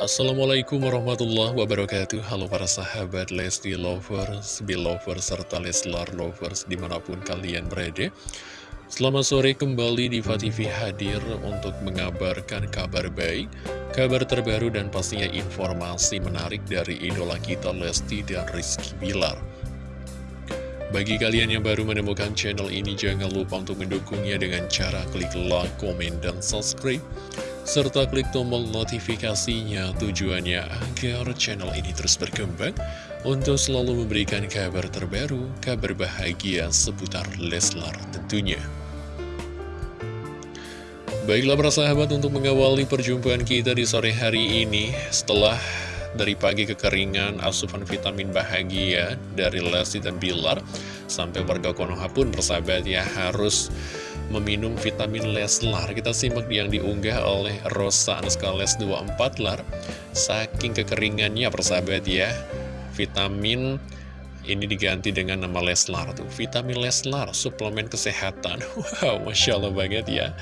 Assalamualaikum warahmatullahi wabarakatuh. Halo para sahabat Lesti Lovers, Belovers, serta Leslar Lovers di mana pun kalian berada. Selamat sore kembali di TV hadir untuk mengabarkan kabar baik Kabar terbaru dan pastinya informasi menarik dari idola kita Lesti dan Rizky Bilar. Bagi kalian yang baru menemukan channel ini, jangan lupa untuk mendukungnya dengan cara klik like, komen, dan subscribe serta klik tombol notifikasinya tujuannya agar channel ini terus berkembang untuk selalu memberikan kabar terbaru, kabar bahagia seputar Leslar tentunya. Baiklah para sahabat untuk mengawali perjumpaan kita di sore hari ini setelah dari pagi kekeringan asupan vitamin bahagia dari Lesti dan Bilar sampai warga Konoha pun persahabat ya harus meminum vitamin Leslar. Kita simak yang diunggah oleh Rosa Les 24 lar. Saking kekeringannya persahabat ya Vitamin ini diganti dengan nama Leslar tuh. Vitamin Leslar, suplemen kesehatan. Wow, Masya Allah banget ya.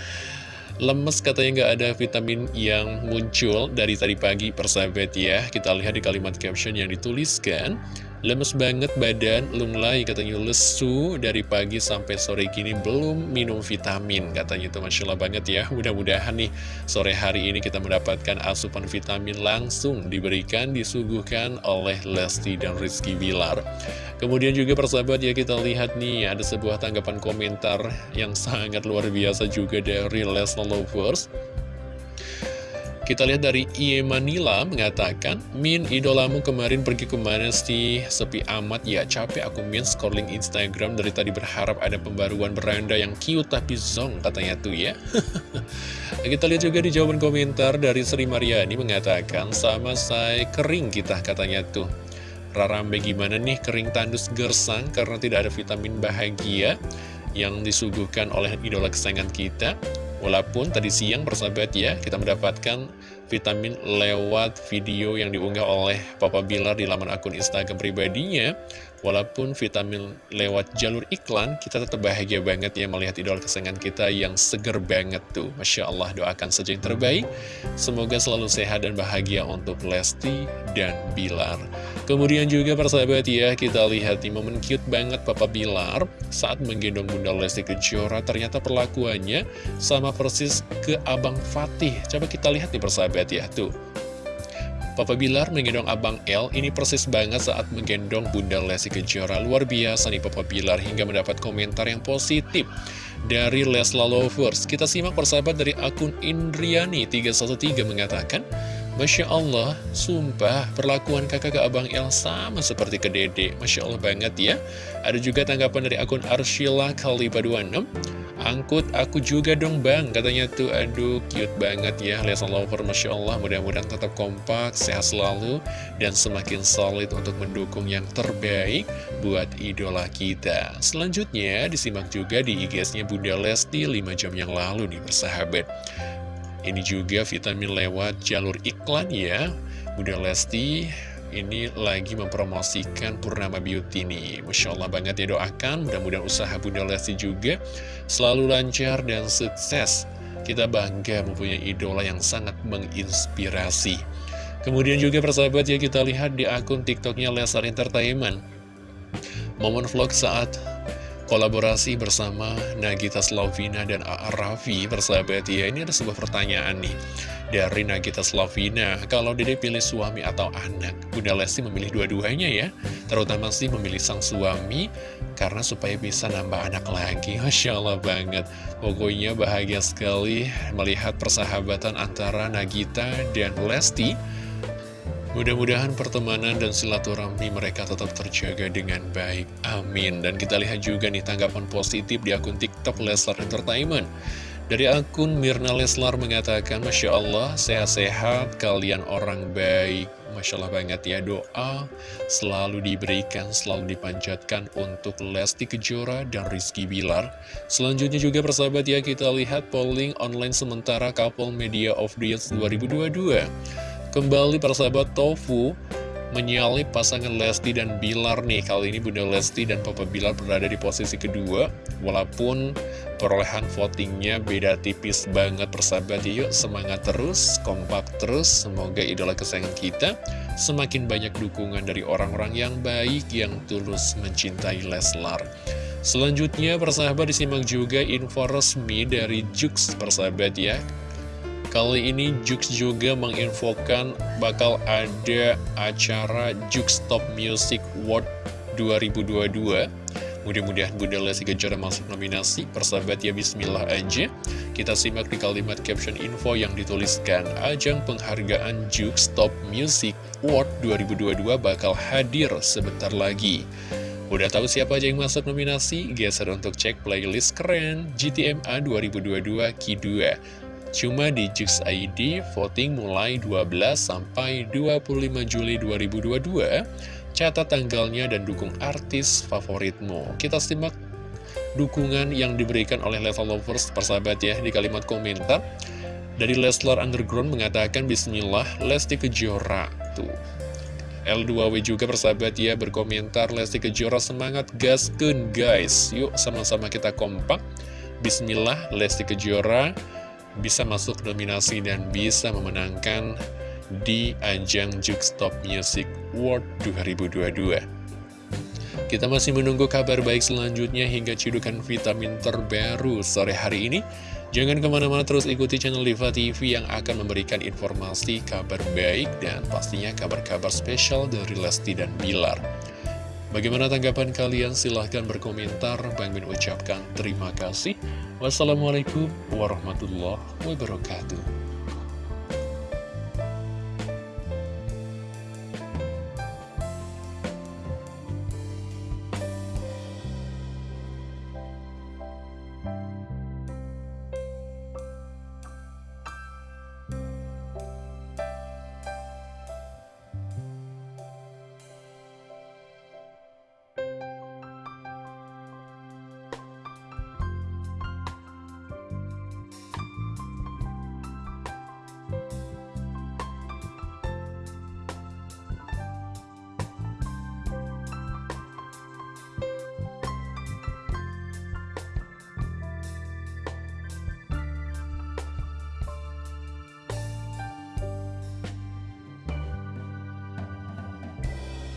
Lemes katanya nggak ada vitamin yang muncul dari tadi pagi persahabat ya. Kita lihat di kalimat caption yang dituliskan Lemes banget badan, lunglai katanya. Lesu dari pagi sampai sore gini belum minum vitamin katanya itu. Masya Allah banget ya. Mudah-mudahan nih sore hari ini kita mendapatkan asupan vitamin langsung diberikan disuguhkan oleh Lesti dan Rizky Bilar. Kemudian juga persahabat ya kita lihat nih ada sebuah tanggapan komentar yang sangat luar biasa juga dari Les Lovers kita lihat dari Ie Manila mengatakan, Min, idolamu kemarin pergi ke mana sih? Sepi amat ya, capek aku min scrolling Instagram dari tadi berharap ada pembaruan beranda yang cute tapi zong katanya tuh ya. kita lihat juga di jawaban komentar dari Sri Mariani mengatakan, sama saya kering kita katanya tuh. Rarambe gimana nih kering tandus gersang karena tidak ada vitamin bahagia yang disuguhkan oleh idola kesayangan kita Walaupun tadi siang persahabat ya, kita mendapatkan vitamin lewat video yang diunggah oleh Papa Bilar di laman akun Instagram pribadinya Walaupun vitamin lewat jalur iklan, kita tetap bahagia banget ya melihat idol kesayangan kita yang seger banget tuh. Masya Allah, doakan saja yang terbaik. Semoga selalu sehat dan bahagia untuk Lesti dan Bilar. Kemudian juga persahabat ya, kita lihat di momen cute banget Papa Bilar saat menggendong Bunda Lesti Kejora. Ternyata perlakuannya sama persis ke Abang Fatih. Coba kita lihat nih persahabat ya, tuh. Papa Bilar menggendong Abang L ini persis banget saat menggendong Bunda Lesti Kejora. Luar biasa nih Papa Bilar hingga mendapat komentar yang positif dari Lesla Lovers. Kita simak persahabat dari akun Indriani313 mengatakan, Masya Allah, sumpah perlakuan kakak ke Abang El sama seperti ke Dede. Masya Allah banget ya. Ada juga tanggapan dari akun Arshila Kaliba 26. Angkut aku juga dong bang, katanya tuh aduh cute banget ya. Lesson Lover, Masya Allah, mudah-mudahan tetap kompak, sehat selalu, dan semakin solid untuk mendukung yang terbaik buat idola kita. Selanjutnya, disimak juga di IG-nya Bunda Lesti 5 jam yang lalu nih bersahabat. Ini juga vitamin lewat jalur iklan ya. Bunda Lesti ini lagi mempromosikan Purnama Beauty nih. Masya Allah banget ya doakan. Mudah-mudahan usaha Bunda Lesti juga Selalu lancar dan sukses. Kita bangga mempunyai idola yang sangat menginspirasi. Kemudian juga persahabat ya kita lihat di akun tiktoknya Lesar Entertainment. Momen vlog saat kolaborasi bersama Nagita Slavina dan A.A. Raffi bersahabat ya. Ini ada sebuah pertanyaan nih dari Nagita Slavina. Kalau dede pilih suami atau anak Bunda Lesti memilih dua-duanya ya. Terutama sih memilih sang suami karena supaya bisa nambah anak lagi. Masya Allah banget. Pokoknya bahagia sekali melihat persahabatan antara Nagita dan Lesti Mudah-mudahan pertemanan dan silaturahmi mereka tetap terjaga dengan baik. Amin. Dan kita lihat juga nih tanggapan positif di akun TikTok Leslar Entertainment. Dari akun Mirna Leslar mengatakan, Masya Allah, sehat-sehat, kalian orang baik. Masya Allah banget ya, doa selalu diberikan, selalu dipanjatkan untuk Lesti Kejora dan Rizky Bilar. Selanjutnya juga persahabat ya, kita lihat polling online sementara Couple Media of the Year 2022. Kembali para sahabat Tofu menyalip pasangan Lesti dan Bilar nih. Kali ini Bunda Lesti dan Papa Bilar berada di posisi kedua Walaupun perolehan votingnya beda tipis banget persahabat. Ya, Yuk semangat terus, kompak terus Semoga idola kesayangan kita semakin banyak dukungan dari orang-orang yang baik Yang tulus mencintai Leslar. Selanjutnya persahabat disimak juga info resmi dari Jux persahabat ya Kali ini Jux juga menginfokan bakal ada acara Jux Top Music World 2022 Mudah-mudahan Bunda Lesti Kejora masuk nominasi. Persahabat ya bismillah aja. Kita simak di kalimat caption info yang dituliskan. Ajang penghargaan Jux Top Music World 2022 bakal hadir sebentar lagi. Udah tahu siapa aja yang masuk nominasi? Geser untuk cek playlist keren. GTMA 2022 Q2 Cuma di Jux ID, voting mulai 12 sampai 25 Juli 2022. Catat tanggalnya dan dukung artis favoritmu. Kita simak dukungan yang diberikan oleh Level Lovers persahabat ya di kalimat komentar. Dari Leslar Underground mengatakan Bismillah Lesti Kejora tuh. L2W juga persahabat ya berkomentar Lesti Kejora semangat gaskun guys Yuk sama-sama kita kompak Bismillah Lesti Kejora bisa masuk nominasi dan bisa memenangkan di ajang Jux Top Music World 2022. Kita masih menunggu kabar baik selanjutnya hingga cidukan vitamin terbaru sore hari ini. Jangan ke mana-mana terus ikuti channel Diva TV yang akan memberikan informasi kabar baik dan pastinya kabar-kabar spesial dari Lesti dan Bilar. Bagaimana tanggapan kalian? Silahkan berkomentar. Bang Min ucapkan terima kasih. Wassalamualaikum warahmatullahi wabarakatuh.